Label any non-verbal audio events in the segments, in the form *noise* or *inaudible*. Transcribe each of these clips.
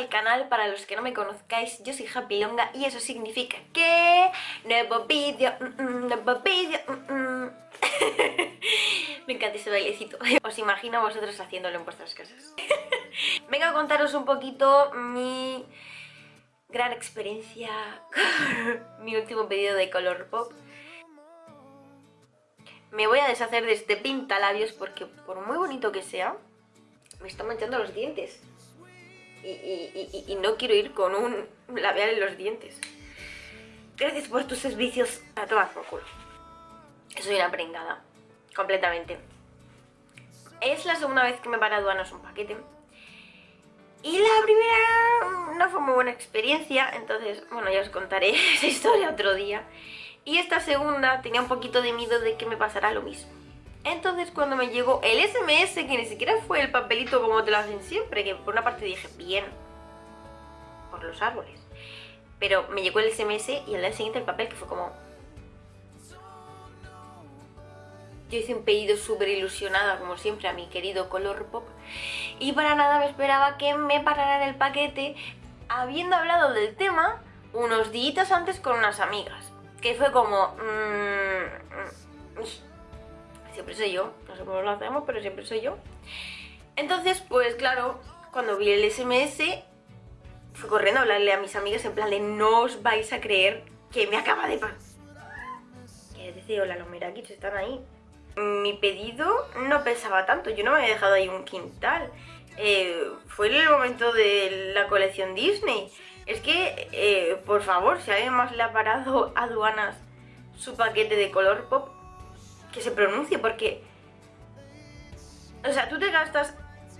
al canal, para los que no me conozcáis, yo soy Happy Longa y eso significa que... Nuevo vídeo, mm, mm, nuevo vídeo... Mm, *laughs* me encanta ese bailecito. *laughs* Os imagino vosotros haciéndolo en vuestras casas. *laughs* Vengo a contaros un poquito mi gran experiencia mi último pedido de Color Pop. Me voy a deshacer de este pintalabios porque por muy bonito que sea, me está manchando los dientes. Y, no quiero ir con un labial en los dientes. Gracias por tus servicios. A tomar por. Soy una prengada. Completamente. Es la segunda vez que me para aduanas un paquete. Y la primera no fue muy buena experiencia, entonces, bueno, ya os contaré *laughs* esa historia otro día. Y esta segunda tenía un poquito de miedo de que me pasara lo mismo. Entonces cuando me llegó el SMS, que ni siquiera fue el papelito como te lo hacen siempre, que por una parte dije, bien, por los árboles. Pero me llegó el SMS y al día siguiente el papel que fue como... Yo hice un pedido súper ilusionada, como siempre, a mi querido Color Pop. Y para nada me esperaba que me pararan el paquete, habiendo hablado del tema unos días antes con unas amigas. Que fue como... Mmm, siempre soy yo, no sé cómo lo hacemos, pero siempre soy yo. Entonces, pues claro, cuando vi el SMS, fui corriendo a hablarle a mis amigas en plan de no os vais a creer que me acaba de pasar. Que decir, hola, los merakis están ahí. Mi pedido no pesaba tanto, yo no me había dejado ahí un quintal. Eh, fue el momento de la colección Disney. Es que, eh, por favor, si alguien más le ha parado a *laughs* aduanas su paquete de color pop, que se pronuncie, porque... O sea, tú te gastas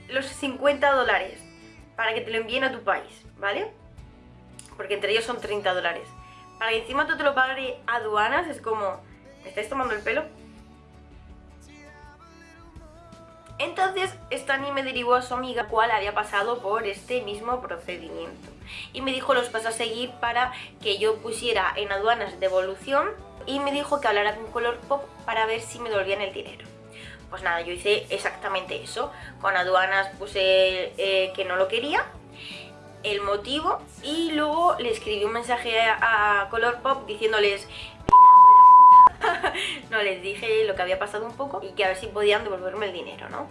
los 50 dólares para que te lo envíen a tu país, ¿vale? Porque entre ellos son 30 dólares. Para que encima tú te lo pague aduanas es como... ¿Me estáis tomando el pelo? Entonces, Stani me derivó a su amiga, cual había pasado por este mismo procedimiento. Y me dijo los pasos a seguir para que yo pusiera en aduanas devolución y me dijo que hablara con Color Pop para ver si me devolvían el dinero. Pues nada, yo hice exactamente eso. Con aduanas puse eh, que no lo quería, el motivo y luego le escribí un mensaje a, Color Pop diciéndoles *laughs* no, les dije lo que había pasado un poco y que a ver si podían devolverme el dinero, ¿no?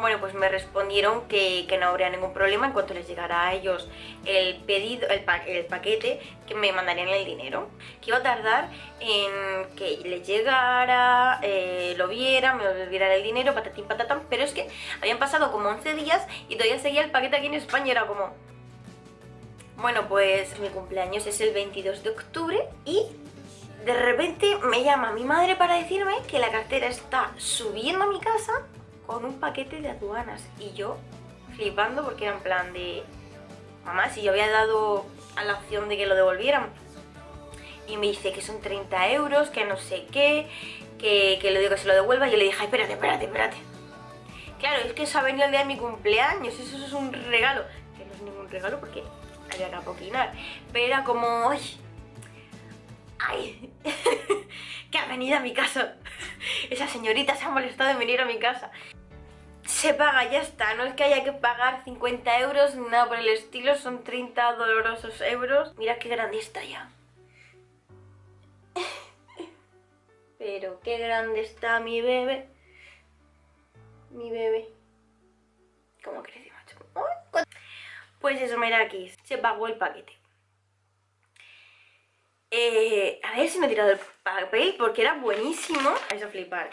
Bueno, pues me respondieron que, no habría ningún problema en cuanto les llegara a ellos el pedido, el, paquete, que me mandarían el dinero. Que iba a tardar en que les llegara, eh, lo viera, me devolviera el dinero, patatín patatán, pero es que habían pasado como 11 días y todavía seguía el paquete aquí en España, era como... Bueno, pues mi cumpleaños es el 22 de octubre y de repente me llama mi madre para decirme que la cartera está subiendo a mi casa con un paquete de aduanas. Y yo flipando porque era en plan de mamá, si yo había dado a la opción de que lo devolvieran y me dice que son 30 euros, que no sé qué, que, que le digo que se lo devuelva. Y yo le dije, espérate, espérate, espérate claro, es que eso ha venido el día de mi cumpleaños, eso, es un regalo. Que no es ningún regalo porque había que apoquinar. Pero era como, ay, ay *laughs* que ha venido a mi casa esa señorita se ha molestado en venir a mi casa se paga, ya está, no es que haya que pagar 50 euros, nada por el estilo, son 30 dolorosos euros. Mira qué grande está ya. Pero qué grande está mi bebé. Mi bebé. ¿Cómo crece, macho? Pues eso, mira se pagó el paquete. Eh, a ver si me he tirado el papel porque era buenísimo. Vais a flipar.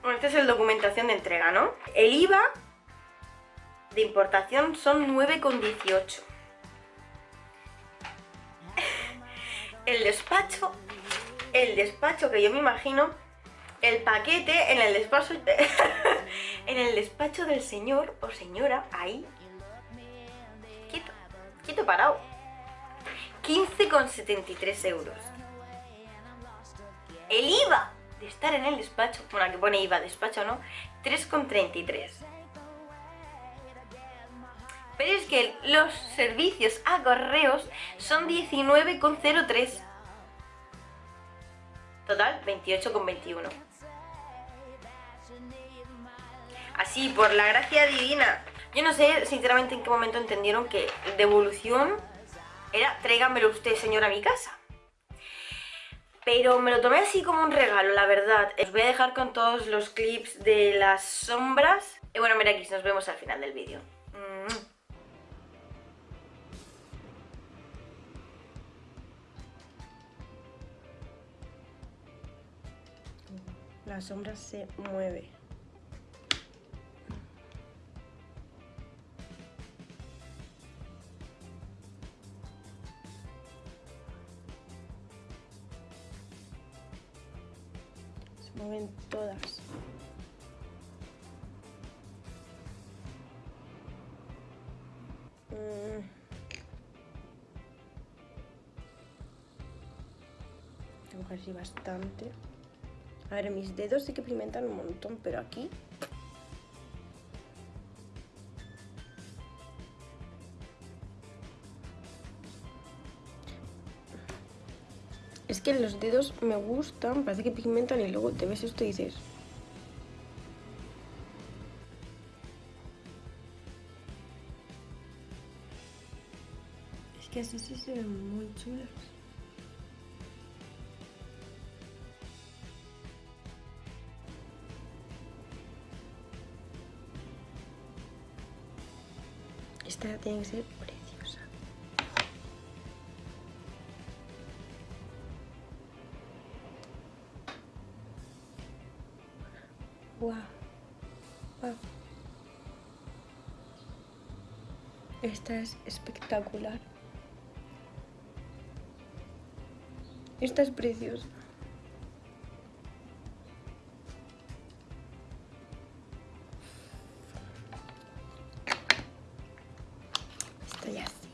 Bueno, esta es el documentación de entrega, ¿no? El IVA de importación son 9,18. *laughs* El despacho, el despacho que yo me imagino, el paquete en el despacho, *laughs* en el despacho del señor o señora, ahí, quieto, quieto parado, 15,73 euros. El IVA estar en el despacho, bueno, que pone IVA despacho, ¿no? 3,33. Pero es que los servicios a correos son 19,03. Total, 28,21. Así, por la gracia divina, Yo no sé, sinceramente, en qué momento entendieron que devolución era tráigamelo usted, señora, a mi casa. Pero me lo tomé así como un regalo, la verdad. Os voy a dejar con todos los clips de las sombras. Y bueno, mira aquí, nos vemos al final del vídeo. La sombra se mueve. Mueven todas. Mm. Tengo así bastante. A ver, mis dedos sí que pigmentan un montón, pero aquí... que los dedos me gustan, parece que pigmentan y luego te ves esto y dices... Es que así sí se ven muy chulas. Esta tiene que ser Esta es espectacular. Esta es preciosa. Estoy así.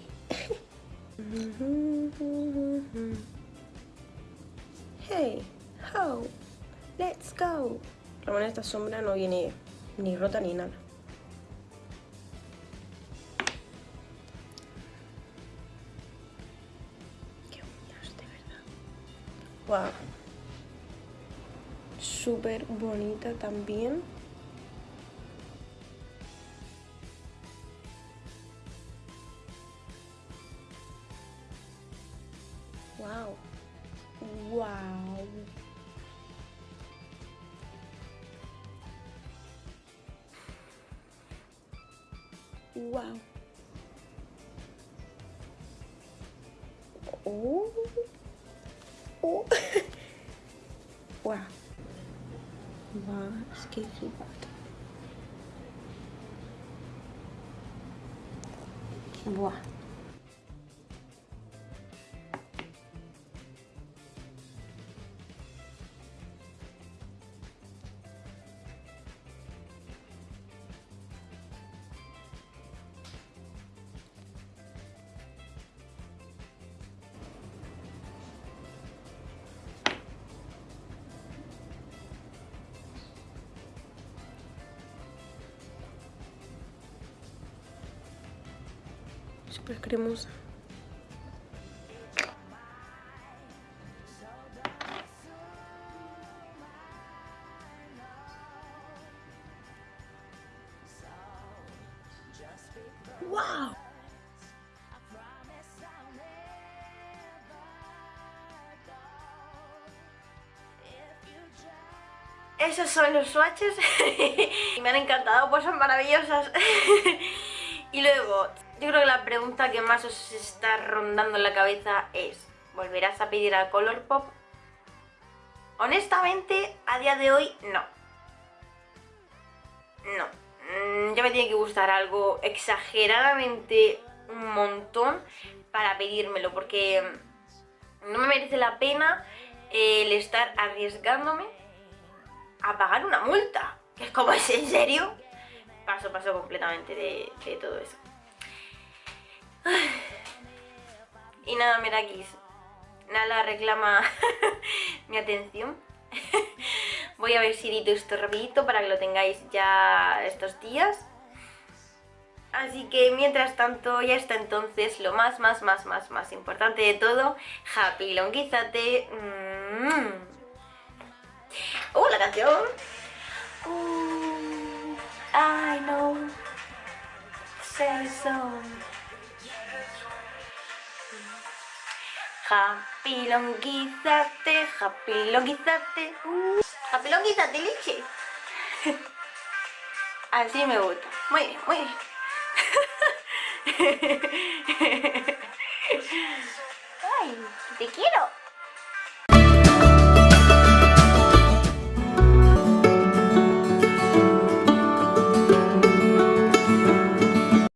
*laughs* hey, how? Let's go. La esta sombra no viene ni rota ni nada. Qué uñas, de verdad. Wow. Súper bonita también. Wow. Wow. Wow. Oh. Oh. *laughs* wow. Wow, es que Súper cremosa. Esos son los swatches *laughs* y me han encantado, pues son maravillosas. *laughs* y luego, yo creo que la pregunta que más os está rondando en la cabeza es ¿Volverás a pedir al Colourpop? Honestamente, a día de hoy, no. No. Mm, Ya me tiene que gustar algo exageradamente un montón para pedírmelo, porque no me merece la pena el estar arriesgándome a pagar una multa. Que es como, ¿es en serio? Paso, paso completamente de, de todo eso. Y nada, Merakis. Nala reclama *laughs* mi atención. *laughs* Voy a ver si edito esto rapidito para que lo tengáis ya estos días. Así que mientras tanto, ya está entonces lo más, más, más, más, más importante de todo. Happy Longuizate. Mm. ¡Uh, la canción! Uh, I know. son. Happy longuizate, happy longuizate. Uh, happy longuizate leche. *laughs* Así me gusta. Muy bien, muy bien. *laughs* Ay, te quiero.